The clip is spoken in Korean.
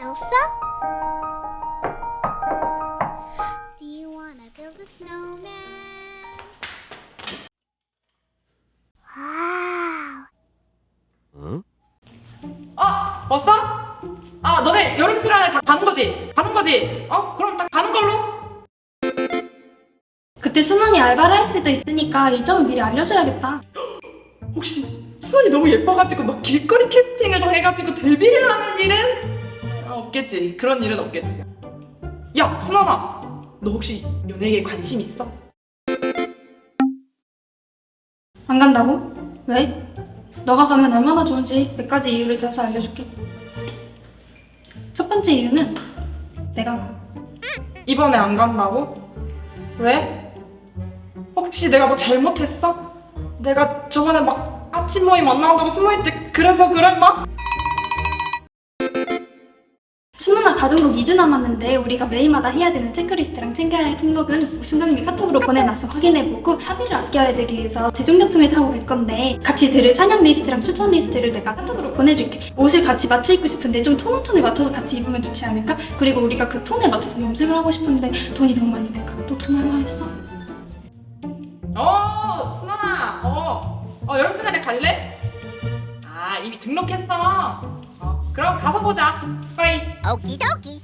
Elsa? Do you wanna build a snowman? Wow. 응? 어? 왔어? 아 너네 여름 수련회 다 가는 거지? 가는 거지? 어? 그럼 다 가는 걸로? 그때 순원이 알바를 할 수도 있으니까 일정을 미리 알려줘야겠다. 혹시 수원이 너무 예뻐가지고 막 길거리 캐스팅을 좀 해가지고 데뷔를 하는 일은? 아, 없겠지 그런 일은 없겠지 야 순원아 너 혹시 연예계에 관심 있어? 안 간다고? 왜? 너가 가면 얼마나 좋은지 몇 가지 이유를 대서 알려줄게. 첫 번째 이유는 내가 가. 이번에 안 간다고? 왜? 혹시 내가 뭐 잘못했어? 내가 저번에 막 아침 모임 안 나온다고 숨어있 때 그래서 그랬나? 순원아 가등록 2주 남았는데 우리가 매일마다 해야 되는 체크리스트랑 챙겨야 할 품목은 순장님이 카톡으로 보내놨어 확인해보고 회비를 아껴야되기 위해서 대중교통을 타고 갈 건데 같이 들을 찬양 리스트랑 추천 리스트를 내가 카톡으로 보내줄게 옷을 같이 맞춰 입고 싶은데 좀 tone on tone에 맞춰서 같이 입으면 좋지 않을까? 그리고 우리가 그 톤에 맞춰서 염색을 하고 싶은데 돈이 너무 많이 들까? 너돈 얼마 했어? 어, 순원아, 어, 어 여름 수련회 갈래? 아, 이미 등록했어. 어, 그럼 가서 보자. オキドキ